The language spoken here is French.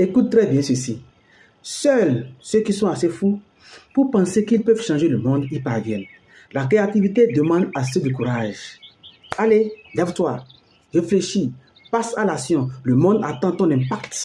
Écoute très bien ceci. Seuls ceux qui sont assez fous pour penser qu'ils peuvent changer le monde y parviennent. La créativité demande assez de courage. Allez, lève-toi, réfléchis, passe à l'action. Le monde attend ton impact.